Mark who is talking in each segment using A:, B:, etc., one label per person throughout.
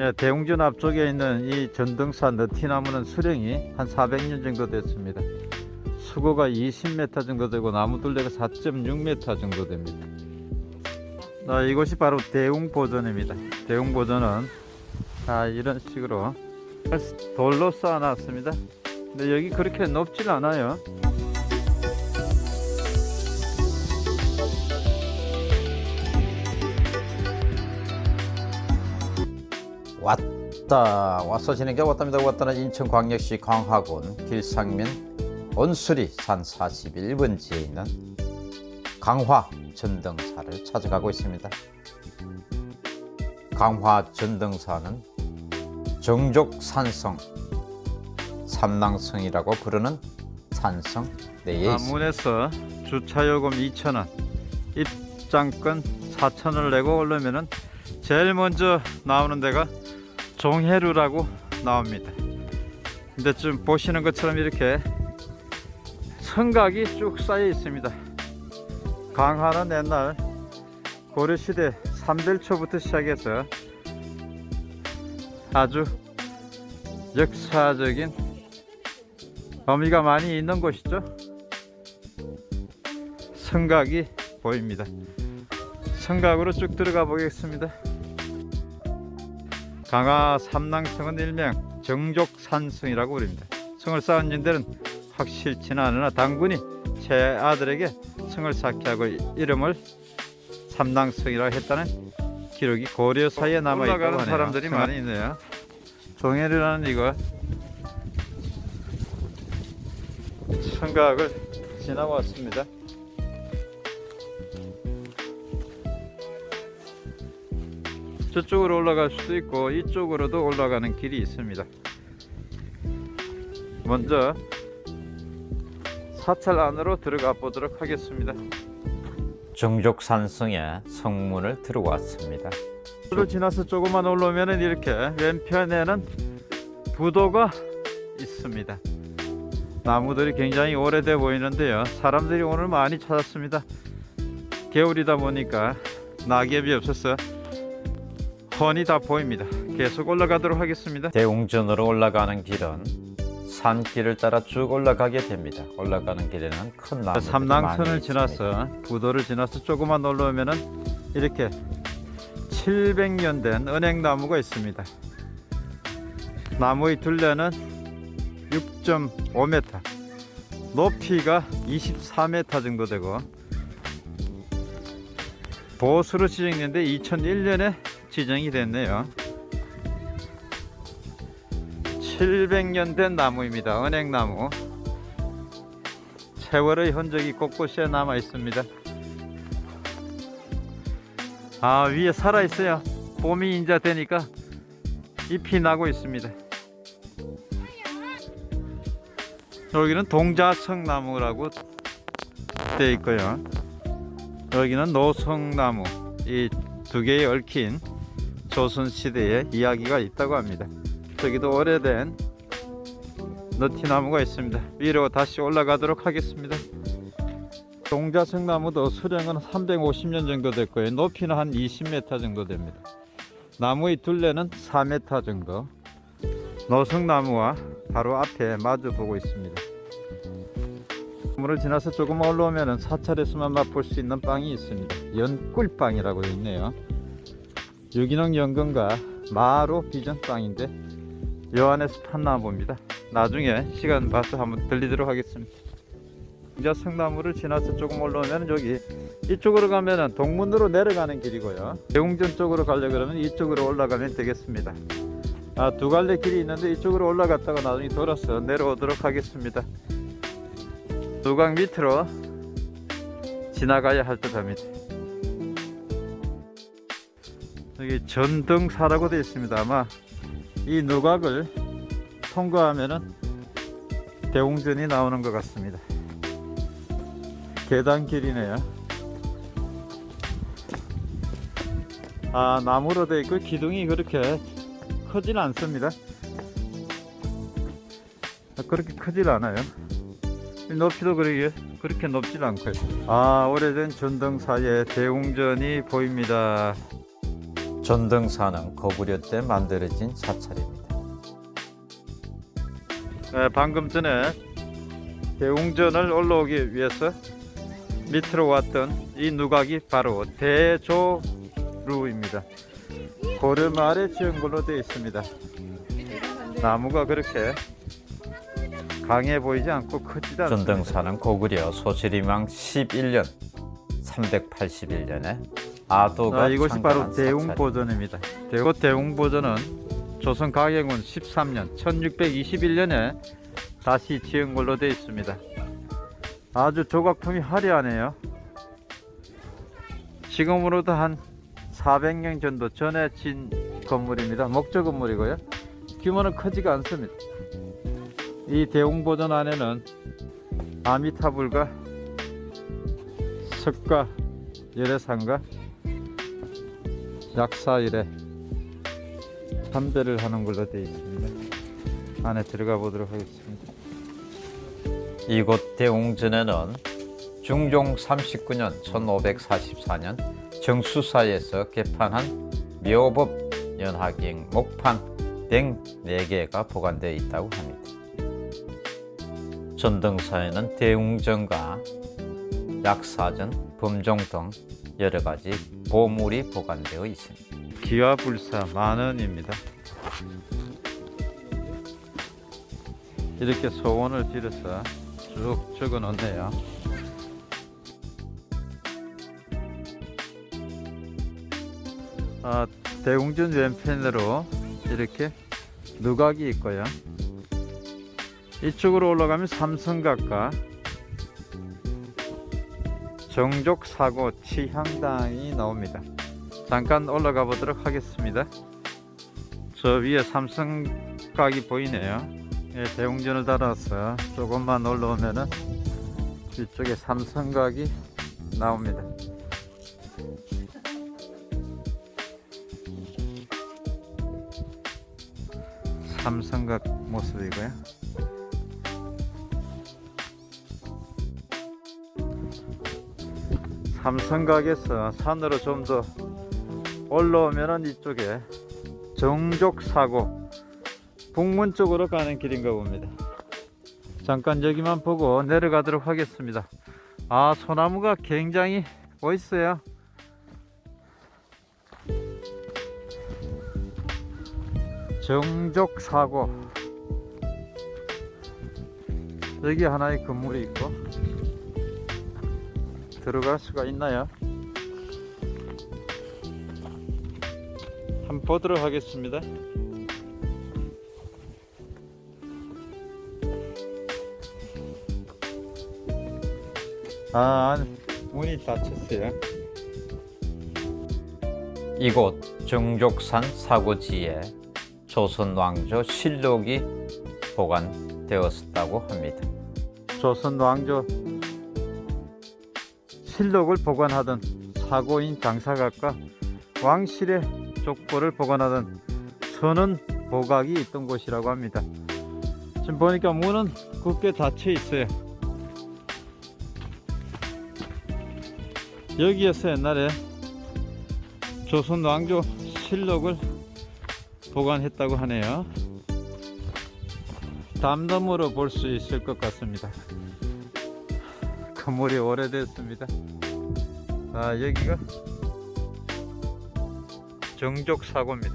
A: 예, 대웅전 앞쪽에 있는 이 전등사 너티나무는 수령이 한 400년 정도 됐습니다. 수고가 20m 정도 되고 나무 둘레가 4.6m 정도 됩니다. 아, 이곳이 바로 대웅보전입니다. 대웅보전은 아, 이런 식으로 돌로 쌓아놨습니다. 근데 여기 그렇게 높진 않아요. 왔다 왔어 진행자 왔답니다. 왔다는 인천광역시 광화군 길상면 온수리 산 41번지에 있는 강화 전등사를 찾아가고 있습니다. 강화 전등사는 정족산성 삼낭성이라고 부르는 산성 내에 있습니다. 문에서 주차요금 2,000원 입장권 4,000원을 내고 오려면은 제일 먼저 나오는 데가 종해루라고 나옵니다. 근데 좀 보시는 것처럼 이렇게 성각이 쭉 쌓여 있습니다. 강화는 옛날 고려시대 삼델초부터 시작해서 아주 역사적인 의미가 많이 있는 곳이죠. 성각이 보입니다. 성각으로 쭉 들어가 보겠습니다. 강화 삼낭성은 일명 정족산성이라고 부릅니다. 성을 쌓은 인들은 확실치는 않으나 당군이 제 아들에게 성을 쌓게 하고 이름을 삼낭성이라고 했다는 기록이 고려사에 남아있다고 하네요. 사람들이 많이 있네요. 종해리라는 이거 성각을 지나왔습니다. 저쪽으로 올라갈 수도 있고 이쪽으로도 올라가는 길이 있습니다. 먼저 사찰 안으로 들어가 보도록 하겠습니다. 정족산성의 성문을 들어왔습니다. 를 지나서 조금만 올라오면 이렇게 왼편에는 부도가 있습니다. 나무들이 굉장히 오래돼 보이는데요. 사람들이 오늘 많이 찾았습니다. 겨울이다 보니까 낙엽이 없어서 훤히 다 보입니다. 계속 올라가도록 하겠습니다. 대웅전으로 올라가는 길은 산길을 따라 쭉 올라가게 됩니다. 올라가는 길에는 큰 나무들이 삼낭천을 지나서 부도를 지나서 조금만 올라오면 이렇게 700년 된 은행나무가 있습니다. 나무의 둘레는 6.5m 높이가 24m 정도 되고 보수로 지정됐는데 2001년에 지정이 됐네요. 700년 된 나무입니다. 은행나무. 세월의 흔적이 곳곳에 남아 있습니다. 아 위에 살아 있어요 봄이 인자 되니까 잎이 나고 있습니다. 여기는 동자청나무라고 되어 있고요. 여기는 노성나무. 이 두 개의 얽힌 조선시대의 이야기가 있다고 합니다. 저기도 오래된 너티나무가 있습니다. 위로 다시 올라가도록 하겠습니다. 동자성나무도 수령은 350년 정도 됐고요. 높이는 한 20m 정도 됩니다. 나무의 둘레는 4m 정도. 노성나무와 바로 앞에 마주 보고 있습니다. 물을 지나서 조금 올라오면 사찰에서만 맛볼 수 있는 빵이 있습니다. 연꿀빵이라고 있네요 유기농 연근과 마로 비전 빵인데 요 안에서 판나 봅니다. 나중에 시간 봐서 한번 들리도록 하겠습니다. 이제 성나무를 지나서 조금 올라오면 여기 이쪽으로 가면 동문으로 내려가는 길이고요. 대웅전 쪽으로 가려 그러면 이쪽으로 올라가면 되겠습니다. 아, 두 갈래 길이 있는데 이쪽으로 올라갔다가 나중에 돌아서 내려오도록 하겠습니다. 누각 밑으로 지나가야 할 듯 합니다 여기 전등사라고 되어 있습니다. 아마 이 누각을 통과하면은 대웅전이 나오는 것 같습니다. 계단길이네요. 아 나무로 되어 있고 기둥이 그렇게 크진 않습니다. 아, 그렇게 크질 않아요. 높이도 그렇게, 그렇게 높질 않고요. 아 오래된 전등사의 대웅전이 보입니다 전등사는 거구려 때 만들어진 사찰입니다. 네, 방금 전에 대웅전을 올라오기 위해서 밑으로 왔던 이 누각이 바로 대조루입니다. 고려 말에 지은 걸로 되어 있습니다. 나무가 그렇게 강해 보이지 않고 크지도 않습니다. 전등사는 고구려 소실이망 11년 381년에 아도가 아, 이곳이 바로
B: 그
A: 대웅
B: 사찰.
A: 보전입니다. 대고 대웅 보전은 조선 가경운 13년 1621년에 다시 지은 걸로 되어 있습니다. 아주 조각품이 화려하네요. 지금으로도 한 400년 정도 전에 진 건물입니다. 목조 건물이고요. 규모는 크지가 않습니다. 이 대웅 보전 안에는 아미타불과 석가 열애상과 약사일에 참배를 하는 걸로 되어 있습니다. 안에 들어가 보도록 하겠습니다.
B: 이곳 대웅전에는 중종 39년 1544년 정수사에서 개판한 묘법 연하경 목판 등 4개가 보관되어 있다고 합니다. 전등사에는 대웅전과 약사전, 범종 등 여러 가지 보물이 보관되어 있습니다.
A: 기와불사 만원입니다. 이렇게 소원을 빌어서 쭉 적어 놓네요. 아, 대웅전 왼편으로 이렇게 누각이 있고요. 이쪽으로 올라가면 삼성각과 정족사고 치향당이 나옵니다. 잠깐 올라가 보도록 하겠습니다. 저 위에 삼성각이 보이네요. 예, 대웅전을 따라서 조금만 올라오면은 이쪽에 삼성각이 나옵니다. 삼성각 모습이고요. 삼성각에서 산으로 좀 더 올라오면은 이쪽에 정족사고 북문 쪽으로 가는 길인가 봅니다. 잠깐 여기만 보고 내려가도록 하겠습니다. 아 소나무가 굉장히 멋있어요. 정족사고 여기 하나의 건물이 있고 들어갈 수가 있나요? 한번 보도록 하겠습니다. 아, 안- 문이 닫혔어요.
B: 이곳 정족산 사고지에 조선 왕조 실록이 보관되었다고 합니다.
A: 조선 왕조 실록을 보관하던 사고인 장사각과 왕실의 족보를 보관하던 선원 보각이 있던 곳이라고 합니다. 지금 보니까 문은 굳게 닫혀 있어요. 여기에서 옛날에 조선 왕조 실록을 보관했다고 하네요. 담담으로 볼 수 있을 것 같습니다. 건물이 오래됐습니다. 아 여기가 정족 사고입니다.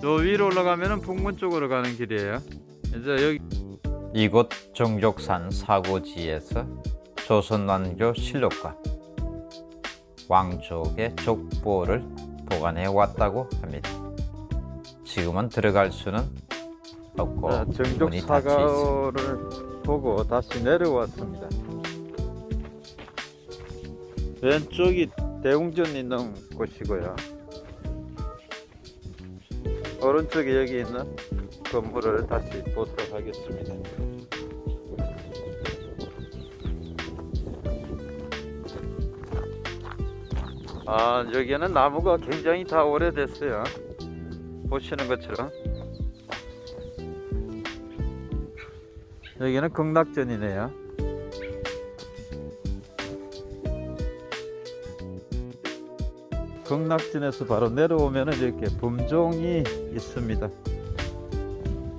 A: 저 위로 올라가면은 북문 쪽으로 가는 길이에요. 이제 여기
B: 이곳 정족산 사고지에서 조선 왕조 실록과 왕족의 족보를 보관해 왔다고 합니다. 지금은 들어갈 수는 없고
A: 자, 정족. 사고를 보고 다시 내려왔습니다. 왼쪽이 대웅전 있는 곳이고요. 오른쪽에 여기 있는 건물을 다시 보도록 하겠습니다. 아 여기는 나무가 굉장히 다 오래됐어요. 보시는 것처럼 여기는 극락전이네요. 극락진에서 바로 내려오면 이렇게 범종이 있습니다.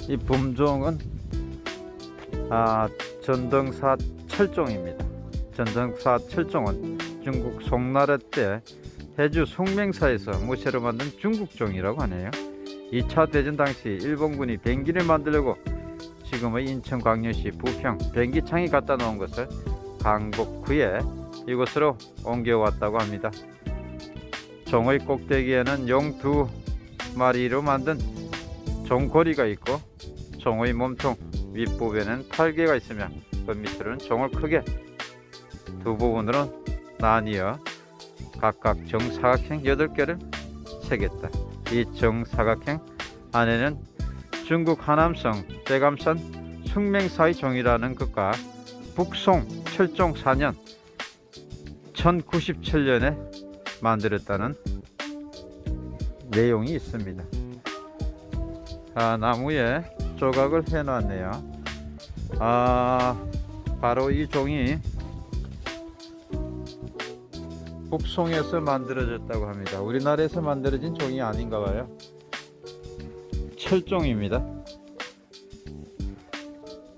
A: 이 범종은 아, 전등사 철종입니다. 전등사 철종은 중국 송나라 때 해주 송맹사에서 무쇠로 만든 중국종이라고 하네요. 2차 대전 당시 일본군이 비행기를 만들려고 지금의 인천 광역시 부평 비행기창에 갖다 놓은 것을 강복 후에 이곳으로 옮겨왔다고 합니다. 종의 꼭대기에는 용 두 마리로 만든 종고리가 있고 종의 몸통 윗부분에는 팔개가 있으며 그 밑으로는 종을 크게 두 부분으로 나뉘어 각각 정사각형 8개를 새겼다. 이 정사각형 안에는 중국 하남성 대감산 숙맹사의 종이라는 것과 북송 철종 4년 1097년에 만들었다는 내용이 있습니다. 아, 나무에 조각을 해 놨네요. 아, 바로 이 종이 북송에서 만들어졌다고 합니다. 우리나라에서 만들어진 종이 아닌가 봐요. 철종입니다.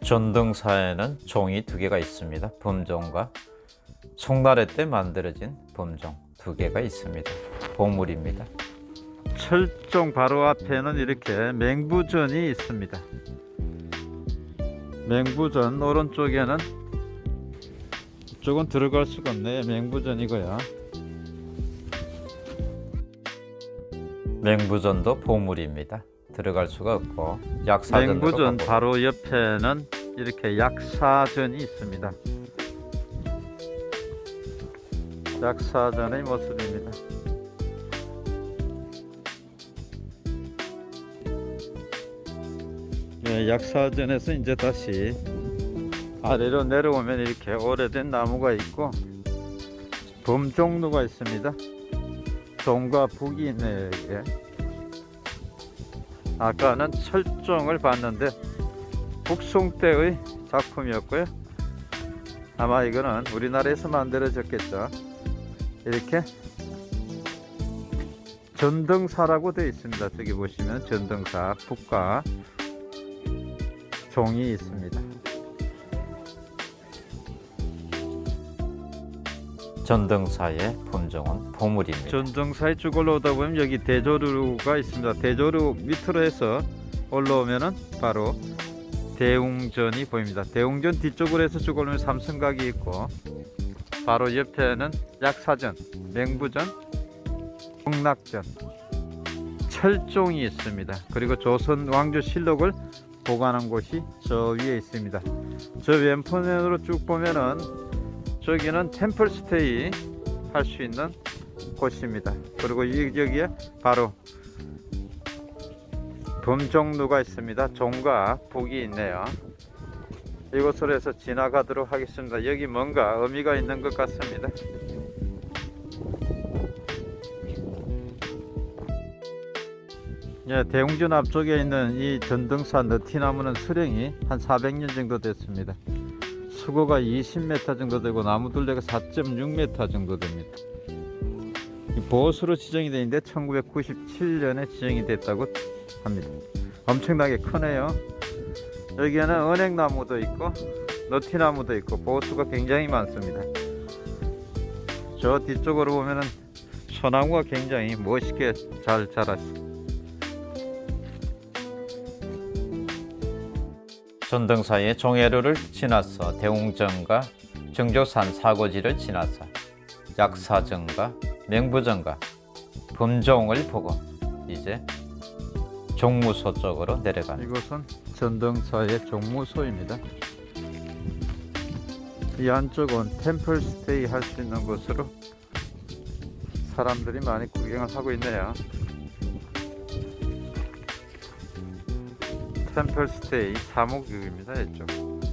B: 전등사에는 종이 두 개가 있습니다. 범종과 송나라 때 만들어진 범종 두 개가 있습니다. 보물입니다.
A: 철종 바로 앞에는 이렇게 맹부전이 있습니다. 맹부전 오른쪽에는 이쪽은 들어갈 수가 없네. 맹부전이고요.
B: 맹부전도 보물입니다. 들어갈 수가 없고 약사전으로
A: 맹부전
B: 가고
A: 바로 옆에는 이렇게 약사전이 있습니다. 약사전의 모습입니다. 예, 약사전에서 이제 다시 아래로 내려오면 이렇게 오래된 나무가 있고 범종로가 있습니다. 종과 북이 있네요 이게. 아까는 철종을 봤는데 북송 때의 작품이었고요. 아마 이거는 우리나라에서 만들어졌겠죠. 이렇게 전등사라고 되어 있습니다. 저기 보시면 전등사 북과 종이 있습니다.
B: 전등사의 범종은 보물입니다.
A: 전등사에 쭉 올라오다 보면 여기 대조루가 있습니다. 대조루 밑으로 해서 올라오면은 바로 대웅전이 보입니다. 대웅전 뒤쪽으로 해서 쭉 올라오면 삼성각이 있고 바로 옆에는 약사전, 맹부전, 홍락전, 철종이 있습니다. 그리고 조선 왕조 실록을 보관한 곳이 저 위에 있습니다. 저 왼편으로 쭉 보면은 저기는 템플 스테이 할 수 있는 곳입니다. 그리고 이- 여기에 바로 범종루가 있습니다. 종과 북이 있네요. 이곳으로 해서 지나가도록 하겠습니다. 여기 뭔가 의미가 있는 것 같습니다. 예, 대웅전 앞쪽에 있는 이 전등사 너티나무는 수령이 한 400년 정도 됐습니다. 수고가 20m 정도 되고 나무 둘레가 4.6m 정도 됩니다. 이 보수로 지정이 되어 있는데 1997년에 지정이 됐다고 합니다. 엄청나게 크네요. 여기에는 은행나무도 있고 너티나무도 있고 보수가 굉장히 많습니다. 저 뒤쪽으로 보면은 소나무가 굉장히 멋있게 잘 자랐습니다.
B: 전등사의 종해루를 지나서 대웅전과 정조산 사고지를 지나서 약사전과 맹부전과 범종을 보고 이제 종무소 쪽으로 내려갑니다.
A: 이곳은 전등사의 종무소입니다. 이 안쪽은 템플 스테이 할 수 있는 곳으로 사람들이 많이 구경을 하고 있네요. 템플 스테이 사무국입니다. 이쪽.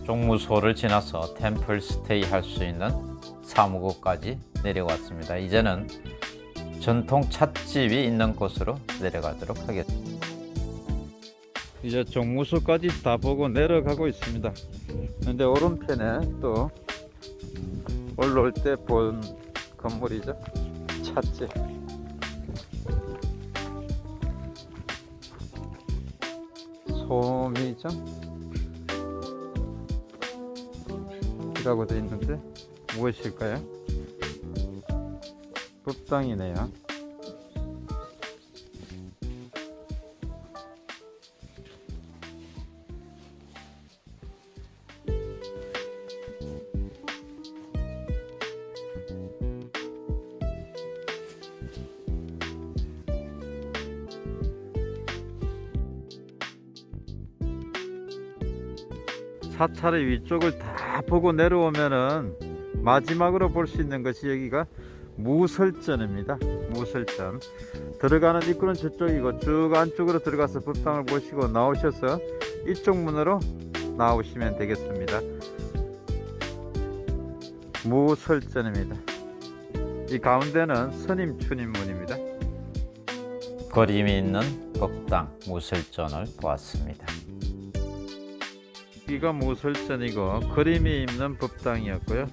B: 종무소를 지나서 템플 스테이 할 수 있는 사무국까지 내려왔습니다. 이제는 전통 찻집이 있는 곳으로 내려가도록 하겠습니다.
A: 이제 종무소까지 다 보고 내려가고 있습니다. 근데 오른편에 또 올라올 때 본 건물이죠. 찻집. 토미정 이라고 되어 있는데 무엇일까요? 법당이네요. 사찰의 위쪽을 다 보고 내려오면은 마지막으로 볼 수 있는 것이 여기가 무설전입니다. 무설전. 들어가는 입구는 저쪽이고 쭉 안쪽으로 들어가서 법당을 보시고 나오셔서 이쪽 문으로 나오시면 되겠습니다. 무설전입니다. 이 가운데는 스님 추님문입니다.
B: 그림이 있는 법당 무설전을 보았습니다.
A: 여기가 무설전이고 그림이 있는 법당이었고요.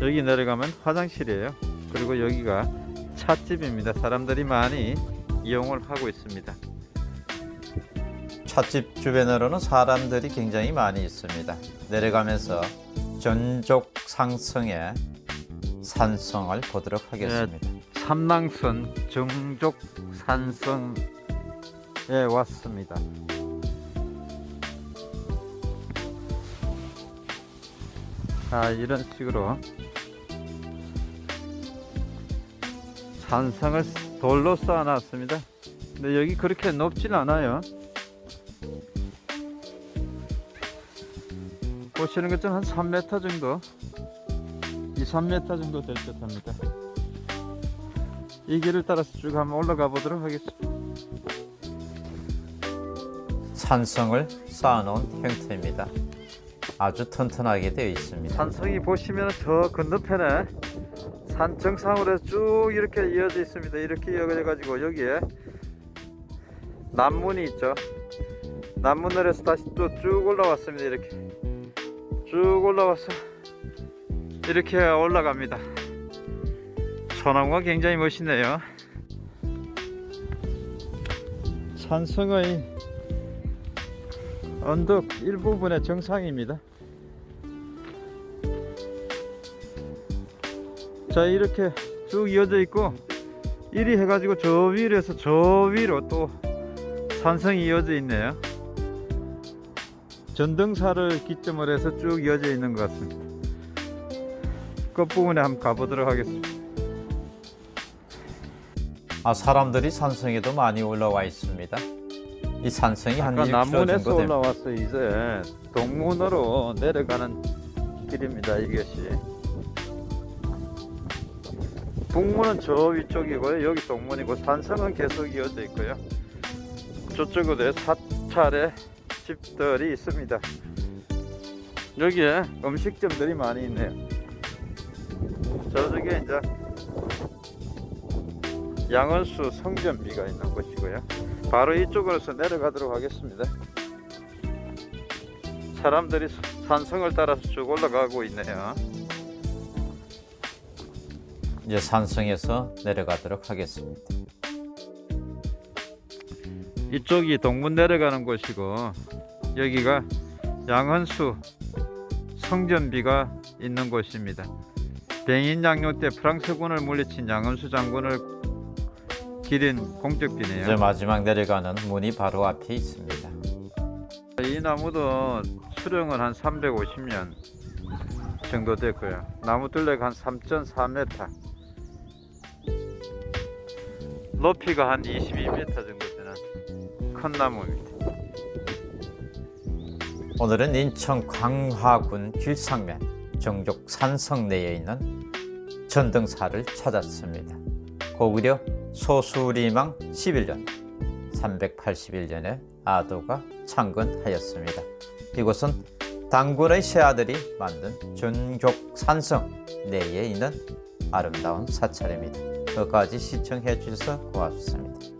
A: 여기 내려가면 화장실이에요. 그리고 여기가 찻집입니다. 사람들이 많이 이용을 하고 있습니다.
B: 찻집 주변으로는 사람들이 굉장히 많이 있습니다. 내려가면서 전족 상승의 산성을 보도록 하겠습니다.
A: 삼낭선 정족 산성에 왔습니다. 자 이런 식으로 산성을 돌로 쌓아놨습니다. 근데 여기 그렇게 높진 않아요. 보시는 것처럼 한 3m 정도 2, 3m 정도 될 듯 합니다. 이 길을 따라서 쭉 한번 올라가 보도록 하겠습니다.
B: 산성을 쌓아놓은 형태입니다. 아주 튼튼하게 되어 있습니다.
A: 산성이 보시면 저 건너편에 산 정상으로 쭉 이렇게 이어져 있습니다. 이렇게 이어져 가지고 여기에 남문이 있죠. 남문을 해서 다시 또 쭉 올라왔습니다. 이렇게 쭉 올라와서 이렇게 올라갑니다. 소나무가 굉장히 멋있네요. 산성의 언덕 일부분의 정상입니다. 자 이렇게 쭉 이어져 있고 이리 해가지고 저 위로 해서 저 위로 또 산성이 이어져 있네요. 전등사를 기점으로 해서 쭉 이어져 있는 것 같습니다. 끝부분에 한번 가보도록 하겠습니다.
B: 아, 사람들이 산성에도 많이 올라와 있습니다. 이 산성이 한
A: 아까
B: 1km
A: 남문에서. 올라와서 이제. 동문으로 내려가는 길입니다 이것이 북문은 저 위쪽이고요. 여기 동문이고 산성은 계속 이어져 있고요. 저쪽으로 사찰의 집들이 있습니다. 여기에 음식점들이 많이 있네요. 저쪽에 이제 양원수 성전비가 있는 곳이고요. 바로 이쪽으로서 내려가도록 하겠습니다. 사람들이 산성을 따라서 쭉 올라가고 있네요
B: 이제 산성에서 내려가도록 하겠습니다.
A: 이쪽이 동문 내려가는 곳이고 여기가 양헌수 성전비가 있는 곳입니다. 병인 양용 때 프랑스군을 물리친 양헌수 장군을 기린
B: 이제
A: 공적비네요.
B: 마지막 내려가는 문이 바로 앞에 있습니다.
A: 이 나무도 수령은 한 350년 정도 됐고요. 나무 둘레가 한 3.4m. 높이가 한 22m 정도 되는 큰 나무입니다.
B: 오늘은 인천 광화군 길상면 정족 산성 내에 있는 전등사를 찾았습니다. 고구려 소수리망 11년 381년에 아도가 창건하였습니다. 이곳은 당군의 세 아들이 만든 전족 산성 내에 있는 아름다운 사찰입니다. 끝까지 시청해 주셔서 고맙습니다.